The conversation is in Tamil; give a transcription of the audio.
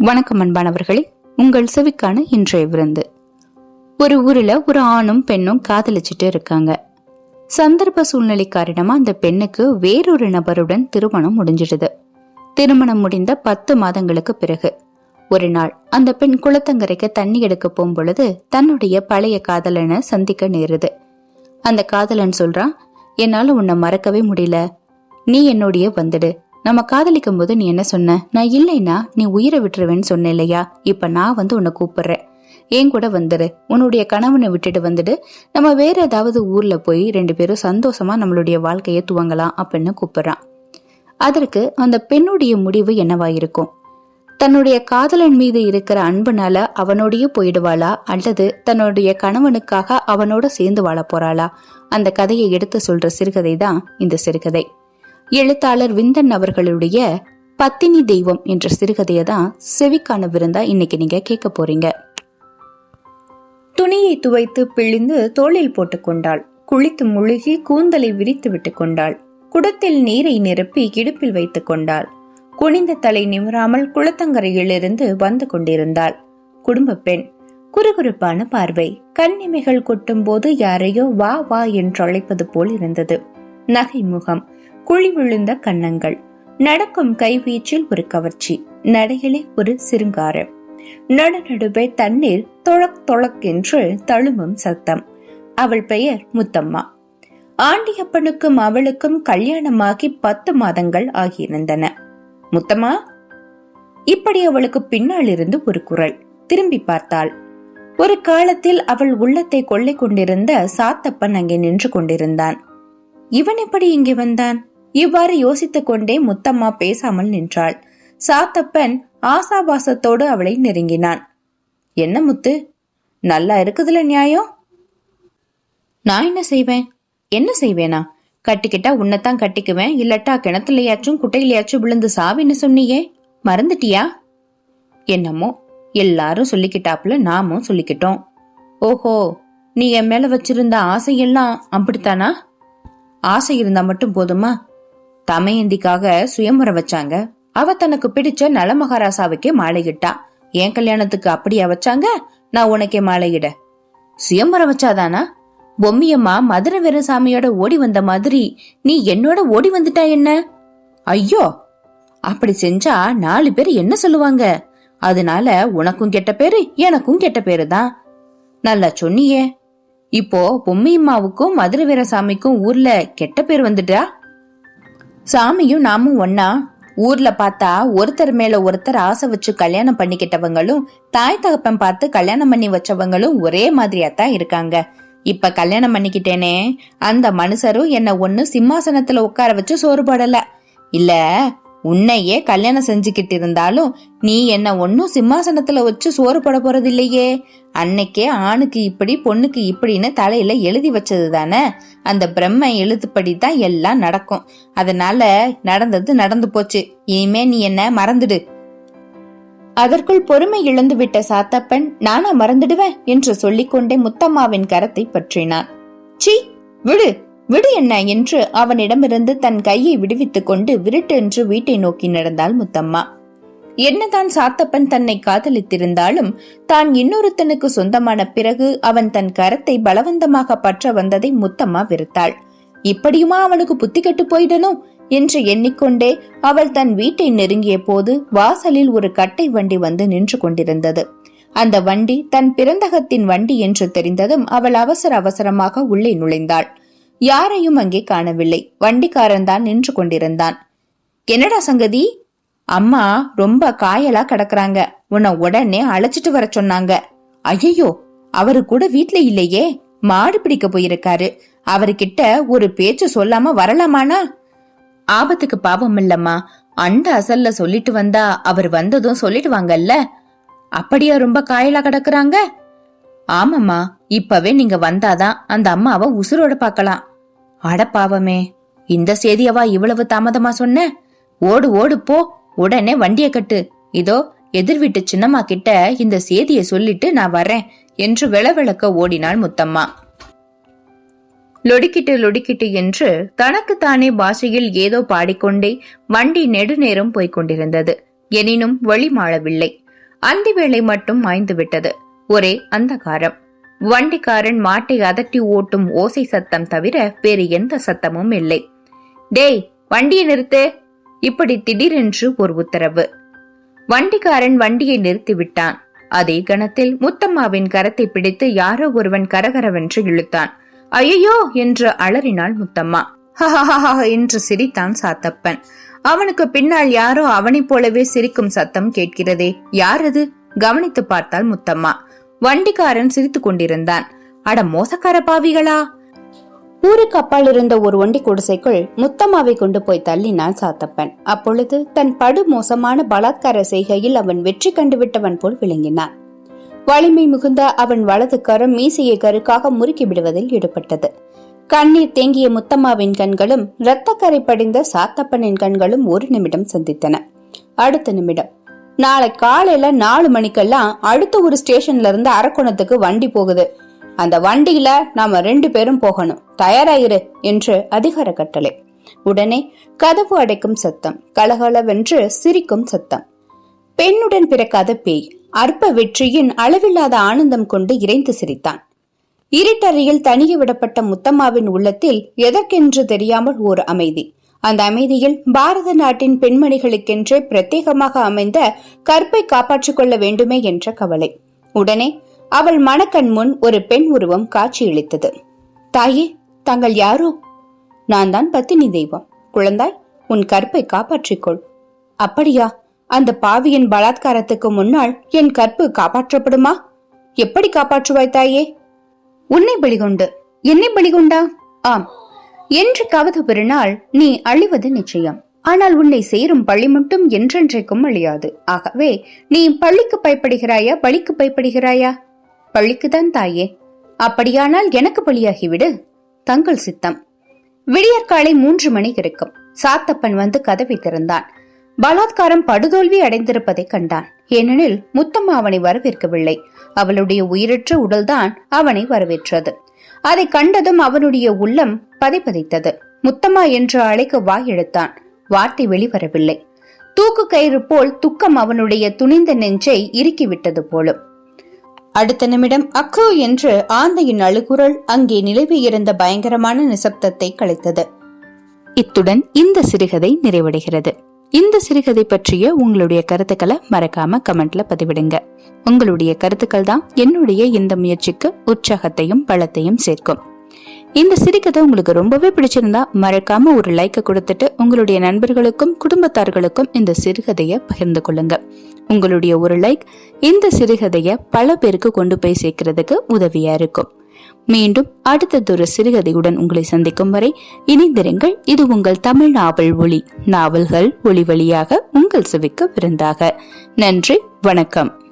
வணக்கம் அன்பானவர்களே. உங்கள் செவிக்கான இன்றைய விருந்து. ஒரு ஊரில் ஒரு ஆணும் பெண்ணும் காதலிச்சிட்டு இருக்காங்க. சந்தர்ப்ப சூழ்நிலை காரணமா அந்த பெண்ணுக்கு வேறொரு நபருடன் திருமணம் முடிஞ்சிடுது. திருமணம் முடிந்த பத்து மாதங்களுக்கு பிறகு. ஒரு நாள் அந்த பெண் குளத்தங்கரைக்கு தண்ணி எடுக்க போகும்பொழுது தன்னுடைய பழைய காதலனை சந்திக்க நேருது. அந்த காதலன் சொல்றான் என்னால உன்னை மறக்கவே முடியல. நீ என்னோடைய வந்துடு. நம்ம காதலிக்கும் போது நீ என்ன சொன்ன? நான் இல்லைன்னா நீ உயிரை விட்டுருவேன்னு சொன்ன இல்லையா? இப்ப நான் வந்து உன்னை கூப்பிடுறேன். என் கூட வந்துடு உன்னுடைய கணவனை விட்டுட்டு வந்துடு. நம்ம வேற ஏதாவது ஊர்ல போய் ரெண்டு பேரும் சந்தோஷமா நம்மளுடைய வாழ்க்கையை துவங்கலாம் அப்படின்னு கூப்பிடுறான். அதற்கு அந்த பெண்ணுடைய முடிவு என்னவா இருக்கும்? தன்னுடைய காதலன் மீது இருக்கிற அன்புனால அவனோடயே போயிடுவாளா? அல்லது தன்னுடைய கணவனுக்காக அவனோட சேர்ந்து வாழ போறாளா? அந்த கதையை எடுத்து சொல்ற சிறுகதை தான் இந்த சிறுகதை. எழுத்தாளர் விந்தன் அவர்களுடைய பத்தினி தெய்வம் என்ற சிறுகதையை தான் செவிக்கான விருந்தா இன்னைக்கு நீங்க கேட்க போறீங்க. துணியை துவைத்து பிழிந்து தோளில் போட்டுக்கொண்டாள் குளித்து முழுகி கூந்தலை விரித்து விட்டு கொண்டாள். குடத்தில் நீரை நிரப்பி இடுப்பில் வைத்துக் கொண்டாள். குனிந்த தலை நிமிராமல் குளத்தங்கரையிலிருந்து வந்து கொண்டிருந்தாள். குடும்ப பெண் குறுகுறுப்பான பார்வை. கண்ணிமைகள் கொட்டும் போது யாரையோ வா வா என்று அழைப்பது போல் இருந்தது. நகை முகம் குழி விழுந்த கன்னங்கள். நடக்கும் கைவீச்சில் ஒரு கவர்ச்சி. நடையிலே ஒரு சிருங்காரம். நடுநடுவே தண்ணீர் தொழக் தொழக் என்று தழும்பும் சத்தம். அவள் பெயர் முத்தம்மா. ஆண்டியப்பனுக்கும் அவளுக்கும் கல்யாணமாகி பத்து மாதங்கள் ஆகியிருந்தன. முத்தம்மா? இப்படி அவளுக்கு பின்னால் இருந்து ஒரு குரல். திரும்பி பார்த்தாள். ஒரு காலத்தில் அவள் உள்ளத்தை கொள்ளை கொண்டிருந்த சாத்தப்பன் அங்கே நின்று கொண்டிருந்தான். இவன் எப்படி இங்கே வந்தான்? இவ்வாறு யோசித்துக் கொண்டே முத்தம்மா பேசாமல் நின்றாள். சாத்தப்பன் ஆசாபாசத்தோடு அவளை நெருங்கினான். என்ன முத்து? நல்லா இருக்குதுல நியாயம்? நான் என்ன செய்வேன்? என்ன செய்வேனா? கட்டிக்கிட்டா உன்னைத்தான் கட்டிக்குவேன் இல்லட்டா கிணத்துலயாச்சும் குட்டையிலயாச்சும் விழுந்து சாவின்னு சொன்னியே மறந்துட்டியா? என்னமோ எல்லாரும் சொல்லிக்கிட்டாப்புல நாமும் சொல்லிக்கிட்டோம். ஓஹோ நீ என் மேல வச்சிருந்த ஆசையெல்லாம் அப்படித்தானா? ஆசை இருந்தா மட்டும் போதுமா? தமையந்திக்காக சுயம்பரம் வச்சாங்க. அவ தனக்கு பிடிச்ச நல மகாராசாவுக்கே மாலையிட்டா என் கல்யாணத்துக்கு அப்படியா வச்சாங்க? நான் உனக்கே மாலையிட சுயம்பரம் வச்சாதானா? பொம்மியம்மா மதுரை வீரசாமியோட ஓடி வந்த மாதிரி நீ என்னோட ஓடி வந்துட்டா என்ன? ஐயோ! அப்படி செஞ்சா நாலு பேர் என்ன சொல்லுவாங்க? அதனால உனக்கும் கெட்ட பேரு எனக்கும் கெட்ட பேரு தான். நல்லா சொன்னியே. இப்போ பொம்மியம்மாவுக்கும் மதுரை வீரசாமிக்கும் ஊர்ல கெட்ட பேர் வந்துட்டா? சாமியும் நாமும் ஒன்னா ஊர்ல பார்த்தா ஒருத்தர் மேல ஒருத்தர் ஆசை வச்சு கல்யாணம் பண்ணிக்கிட்டவங்களும் தாய் தகப்பன் பார்த்து கல்யாணம் பண்ணி வச்சவங்களும் ஒரே மாதிரியா தான் இருக்காங்க. இப்ப கல்யாணம் பண்ணிக்கிட்டேனே அந்த மனுஷரும் என்ன ஒன்னு சிம்மாசனத்துல உட்கார வச்சு சோறு போடல. இல்ல உன்னையே கல்யாணம் செஞ்சுக்கிட்டு இருந்தாலும் நீ என்ன ஒன்னும் சிம்மாசனத்துல வச்சு சோறு போட போறது இல்லையே அன்னைக்கே ஆணுக்கு இப்படி பொண்ணுக்கு இப்படின்னு தலையில எழுதி வச்சது தானே அந்த பிரம்ம எழுத்துப்படி தான் எல்லாம் நடக்கும். அதனால நடந்தது நடந்து போச்சு. இனிமே நீ என்ன மறந்துடு. அதற்குள் பொறுமை இழந்து விட்ட சாத்தப்பன் நானா மறந்துடுவேன் என்று சொல்லிக்கொண்டே முத்தம்மாவின் கரத்தை பற்றினான். சி விடு! விடு என்ன என்று அவனிடமிருந்து தன் கையை விடுவித்துக் கொண்டு விருட்டென்று வீட்டை நோக்கி நடந்தாள் முத்தம்மா. என்னதான் சாத்தப்பன் தன்னை காதலித்திருந்தாலும் தான் இன்னொருத்தனுக்கு சொந்தமான பிறகு அவன் தன் கரத்தை பலவந்தமாக பற்ற வந்ததை முத்தம்மா வெறுத்தாள். இப்படியுமா அவனுக்கு புத்தி கெட்டு போயிடணும் என்று எண்ணிக்கொண்டே அவள் தன் வீட்டை நெருங்கிய போது வாசலில் ஒரு கட்டை வண்டி வந்து நின்று கொண்டிருந்தது. அந்த வண்டி தன் பிறந்தகத்தின் வண்டி என்று தெரிந்ததும் அவள் அவசர அவசரமாக உள்ளே நுழைந்தாள். யாரையும் அங்கே காணவில்லை. வண்டிக்காரன் தான் நின்று கொண்டிருந்தான். என்னடா சங்கதி? அம்மா ரொம்ப காயலா கிடக்குறாங்க. உன்னை உடனே அழைச்சிட்டு வர சொன்னாங்க. ஐயையோ அவரு கூட வீட்ல இல்லையே. மாடு பிடிக்க போயிருக்காரு. அவர்கிட்ட ஒரு பேச்சு சொல்லாம வரலாமானா? ஆபத்துக்கு பாவம் இல்லம்மா. அந்த அசல்ல சொல்லிட்டு வந்தா அவர் வந்ததும் சொல்லிடுவாங்கல்ல. அப்படியா ரொம்ப காயலா கிடக்குறாங்க? ஆமாம்மா இப்பவே நீங்க வந்தாதான் அந்த அம்மாவை உசுரோட பார்க்கலாம். அட பாவமே இந்த செய்தியவா இவ்வளவு தாமதமா சொன்ன? ஓடு ஓடு போ உடனே வண்டிய கட்டு. இதோ எதிர் வீட்டு சின்னம்மா கிட்ட இந்த செய்தியை சொல்லிட்டு நான் வரேன் என்று விளவிளக்க ஓடினாள் முத்தம்மா. லொடிக்கிட்டு லொடிக்கிட்டு என்று தனக்குத்தானே பாஷையில் ஏதோ பாடிக்கொண்டே வண்டி நெடுநேரம் போய்க் கொண்டிருந்தது எனினும் வழி மாளவில்லை அந்தி வேளை மட்டும் மாய்ந்து விட்டது ஒரே அந்தகாரம். வண்டிக்காரன் மாட்டை அதட்டி ஓட்டும் ஓசை சத்தம் தவிர வேறு எந்த சத்தமும் இல்லை. டேய் வண்டியை நிறுத்து. இப்படி திடீரென்று ஒரு உத்தரவு. வண்டிக்காரன் வண்டியை நிறுத்திவிட்டான் அதே கணத்தில் முத்தம்மாவின் கரத்தை பிடித்து யாரோ ஒருவன் கரகரவென்று இழுத்தான். ஐயோ என்று அலறினாள் முத்தம்மா. ஹஹஹஹ என்று சிரித்தான் சாத்தப்பன். அவனுக்கு பின்னால் யாரோ அவனைப் போலவே சிரிக்கும் சத்தம் கேட்கிறதே. யார் அது? கவனித்து பார்த்தாள் முத்தம்மா. வண்டிக்காரன் சிரித்துக் கொண்டிருந்தான். அட மோசக்கார பாவிகளா? ஊருக்கு அப்பால் இருந்த ஒரு ஒண்டி குடிசைக்குள் முத்தம்மாவை கொண்டு போய் தள்ளினான் சாத்தப்பன். அப்பொழுது தன் படு மோசமான பலாத்கார செய்கையில் அவன் வெற்றி கண்டுவிட்டவன் போல் விளங்கினான். வலிமை மிகுந்த அவன் வலது கரம் மீசையை கருக்காக முறுக்கி விடுவதில் ஈடுபட்டது. கண்ணீர் தேங்கிய முத்தம்மாவின் கண்களும் இரத்தக்கரை படிந்த சாத்தப்பனின் கண்களும் ஒரு நிமிடம் சந்தித்தன. அடுத்த நிமிடம். நாளை காலையில நாலு மணிக்கெல்லாம் அடுத்த ஒரு ஸ்டேஷன்ல இருந்து அரக்கோணத்துக்கு வண்டி போகுது. அந்த வண்டியில நாம ரெண்டு பேரும் போகணும். தயாராயிரு என்று அதிகார கட்டளை. உடனே கதவு அடைக்கும் சத்தம் கலகலவென்று சிரிக்கும் சத்தம். பெண்ணுடன் பிறக்காத பேய் அற்ப வெற்றியின் அளவில்லாத ஆனந்தம் கொண்டு இறைந்து சிரித்தான். இருட்டறையில் தனியே விடப்பட்ட முத்தம்மாவின் உள்ளத்தில் எதற்கென்று தெரியாமல் ஓர் அமைதி. அந்த அமைதியில் பாரத நாட்டின் பெண்மணிகளுக்கென்று பிரத்யேகமாக அமைந்த கற்பை காப்பாற்றிக் கொள்ள வேண்டுமே என்ற கவலை. உடனே அவள் மணக்கண் முன் ஒரு பெண் உருவம் காட்சியளித்தது. தாயே தாங்கள் யாரோ? நான் தான் பத்தினி தெய்வம். குழந்தாய் உன் கற்பை காப்பாற்றிக்கொள் அப்படியா? அந்த பாவியின் பலாத்காரத்துக்கு முன்னால் என் கற்பு காப்பாற்றப்படுமா? எப்படி காப்பாற்றுவாய் தாயே? உன்னை பலிகொண்டு. என்னை பலிகொண்டா? ஆம் என்று கவது பெருநாள் நீ அழிவது நிச்சயம். ஆனால் உன்னை சேரும் பள்ளி மட்டும் என்றென்றைக்கும் அழியாது. ஆகவே நீ பள்ளிக்கு பயப்படுகிறாயா பலிக்கு பயப்படுகிறாயா? பள்ளிக்குதான் தாயே. அப்படியானால் எனக்கு பலியாகிவிடு. தங்கள் சித்தம். விடியற்காலை மூன்று மணி இருக்கும். சாத்தப்பன் வந்து கதவை திறந்தான். பலாத்காரம் படுதோல்வி அடைந்திருப்பதை கண்டான். ஏனெனில் முத்தம்மா அவனை வரவேற்கவில்லை. அவளுடைய உயிரற்ற உடல்தான் அவனை வரவேற்றது. அதை கண்டதும் அவனுடைய உள்ளம் பதைப்பதைத்தது. முத்தம்மா என்று அழைக்க வாயெடுத்தான். வார்த்தை வெளிவரவில்லை. தூக்கு கயிறு போல் துக்கம் அவனுடைய துணிந்த நெஞ்சை இறுக்கிவிட்டது போலும். அடுத்த நிமிடம் அக்கோ என்று ஆந்தையின் அழுகுரல் அங்கே நிலவி இருந்த பயங்கரமான நிசப்தத்தை கலைத்தது. இத்துடன் இந்த சிறுகதை நிறைவடைகிறது. இந்த சிறுகதை பற்றிய உங்களுடைய கருத்துக்களை மறக்காம கமெண்ட்ல பதிவிடுங்க. உங்களுடைய கருத்துக்கள் தான் என்னுடைய இந்த முயற்சிக்கு உற்சாகத்தையும் பலத்தையும் சேர்க்கும். இந்த சிறுகதை உங்களுக்கு ரொம்பவே பிடிச்சிருந்தா மறக்காம ஒரு லைக்கை கொடுத்துட்டு உங்களுடைய நண்பர்களுக்கும் குடும்பத்தார்களுக்கும் இந்த சிறுகதையை பகிர்ந்து கொள்ளுங்க. உங்களுடைய ஒரு லைக் இந்த சிறுகதையை பல பேருக்கு கொண்டு போய் சேர்க்கறதுக்கு உதவியா இருக்கும். மீண்டும் அடுத்ததொரு சிறுகதையுடன் உங்களை சந்திக்கும் வரை இணைந்திருங்கள். இது உங்கள் தமிழ் நாவல் ஒளி நாவல்கள் ஒளி வழியாக உங்கள் செவிக்கு விருந்தாக. நன்றி வணக்கம்.